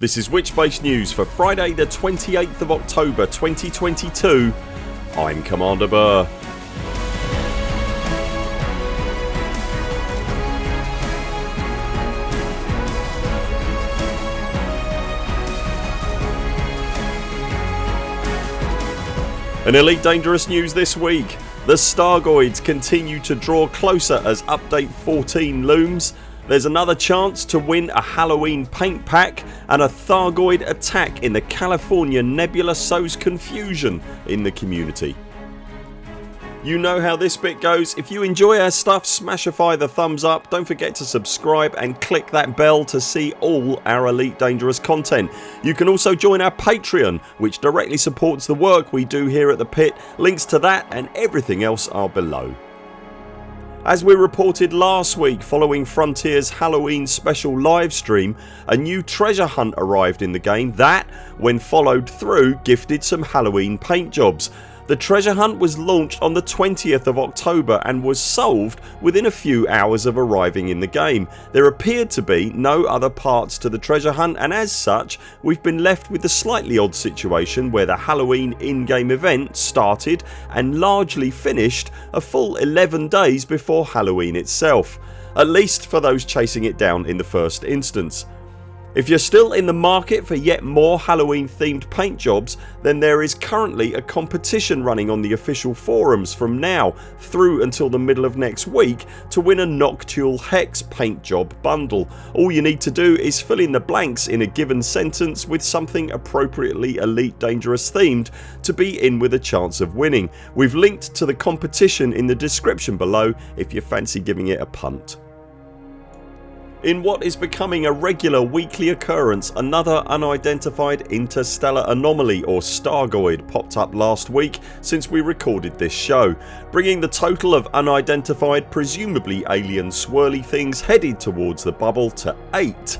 This is Witchbase News for Friday the 28th of October 2022 I'm Commander Burr. In Elite Dangerous news this week. The Stargoids continue to draw closer as update 14 looms there's another chance to win a Halloween paint pack and a Thargoid attack in the California Nebula sows confusion in the community. You know how this bit goes. If you enjoy our stuff smashify the thumbs up. Don't forget to subscribe and click that bell to see all our Elite Dangerous content. You can also join our Patreon which directly supports the work we do here at the pit. Links to that and everything else are below. As we reported last week following Frontiers Halloween special livestream a new treasure hunt arrived in the game that, when followed through, gifted some Halloween paint jobs the treasure hunt was launched on the 20th of October and was solved within a few hours of arriving in the game. There appeared to be no other parts to the treasure hunt and as such we've been left with the slightly odd situation where the Halloween in-game event started and largely finished a full 11 days before Halloween itself. At least for those chasing it down in the first instance. If you're still in the market for yet more Halloween themed paint jobs then there is currently a competition running on the official forums from now through until the middle of next week to win a Noctule Hex paint job bundle. All you need to do is fill in the blanks in a given sentence with something appropriately Elite Dangerous themed to be in with a chance of winning. We've linked to the competition in the description below if you fancy giving it a punt. In what is becoming a regular weekly occurrence another unidentified interstellar anomaly or Stargoid popped up last week since we recorded this show bringing the total of unidentified presumably alien swirly things headed towards the bubble to 8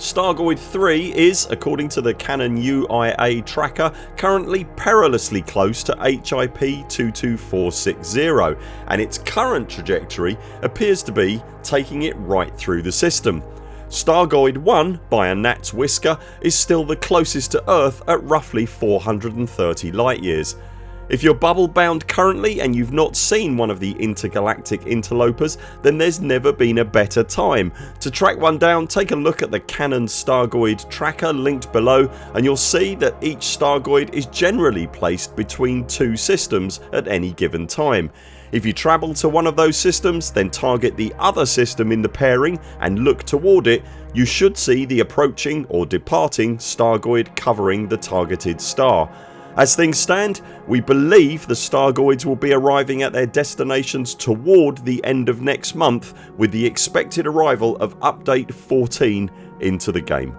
Stargoid 3 is, according to the Canonn UIA tracker, currently perilously close to HIP 22460 and its current trajectory appears to be taking it right through the system. Stargoid 1 by a gnat's whisker is still the closest to Earth at roughly 430 light years if you're bubble bound currently and you've not seen one of the intergalactic interlopers then there's never been a better time. To track one down take a look at the Canonn Stargoid tracker linked below and you'll see that each Stargoid is generally placed between two systems at any given time. If you travel to one of those systems then target the other system in the pairing and look toward it you should see the approaching or departing Stargoid covering the targeted star. As things stand we believe the Stargoids will be arriving at their destinations toward the end of next month with the expected arrival of update 14 into the game.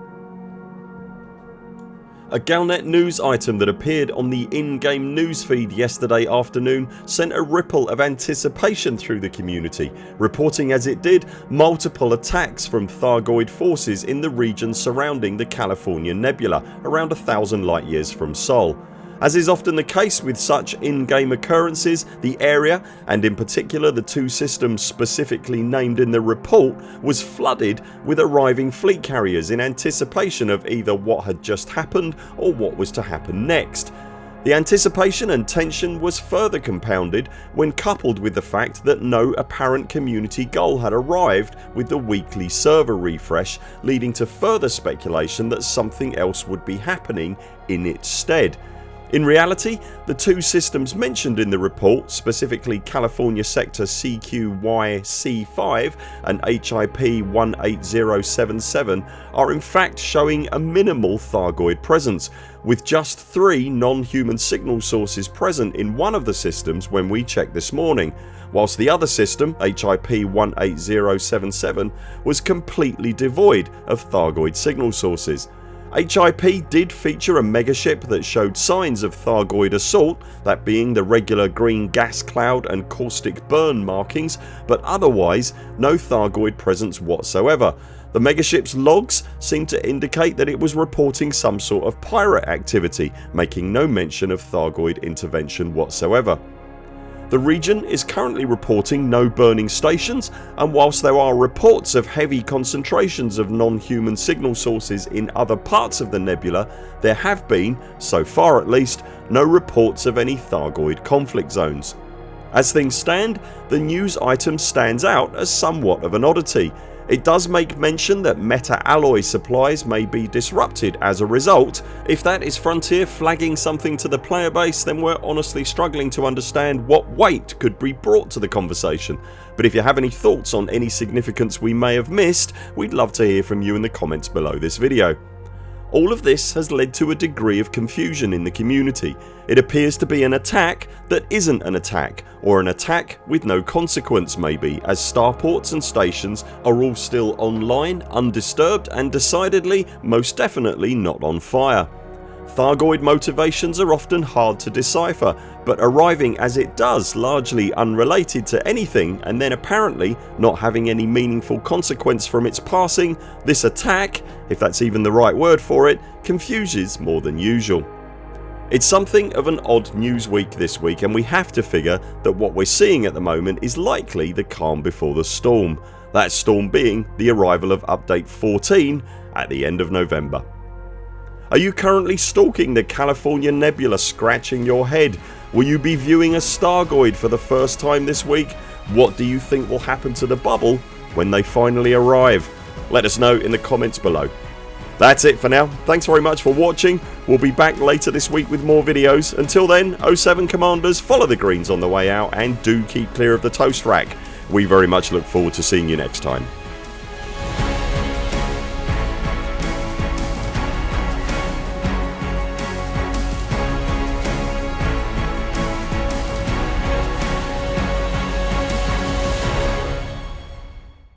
A Galnet news item that appeared on the in-game newsfeed yesterday afternoon sent a ripple of anticipation through the community reporting as it did multiple attacks from Thargoid forces in the region surrounding the California Nebula around a thousand light years from Sol. As is often the case with such in-game occurrences the area and in particular the two systems specifically named in the report was flooded with arriving fleet carriers in anticipation of either what had just happened or what was to happen next. The anticipation and tension was further compounded when coupled with the fact that no apparent community goal had arrived with the weekly server refresh leading to further speculation that something else would be happening in its stead. In reality the two systems mentioned in the report specifically California Sector CQY-C5 and HIP 18077 are in fact showing a minimal Thargoid presence with just 3 non-human signal sources present in one of the systems when we checked this morning whilst the other system HIP 18077 was completely devoid of Thargoid signal sources. HIP did feature a megaship that showed signs of Thargoid assault that being the regular green gas cloud and caustic burn markings but otherwise no Thargoid presence whatsoever. The megaship's logs seemed to indicate that it was reporting some sort of pirate activity making no mention of Thargoid intervention whatsoever. The region is currently reporting no burning stations and whilst there are reports of heavy concentrations of non-human signal sources in other parts of the nebula there have been, so far at least, no reports of any Thargoid conflict zones. As things stand the news item stands out as somewhat of an oddity. It does make mention that meta-alloy supplies may be disrupted as a result. If that is Frontier flagging something to the player base then we're honestly struggling to understand what weight could be brought to the conversation but if you have any thoughts on any significance we may have missed we'd love to hear from you in the comments below this video. All of this has led to a degree of confusion in the community. It appears to be an attack that isn't an attack or an attack with no consequence maybe as starports and stations are all still online, undisturbed and decidedly most definitely not on fire. Thargoid motivations are often hard to decipher but arriving as it does largely unrelated to anything and then apparently not having any meaningful consequence from its passing this attack, if that's even the right word for it, confuses more than usual. It's something of an odd news week this week and we have to figure that what we're seeing at the moment is likely the calm before the storm. That storm being the arrival of update 14 at the end of November. Are you currently stalking the California Nebula scratching your head? Will you be viewing a Stargoid for the first time this week? What do you think will happen to the bubble when they finally arrive? Let us know in the comments below. That's it for now. Thanks very much for watching. We'll be back later this week with more videos. Until then 0 7 CMDRs follow the greens on the way out and do keep clear of the toast rack. We very much look forward to seeing you next time.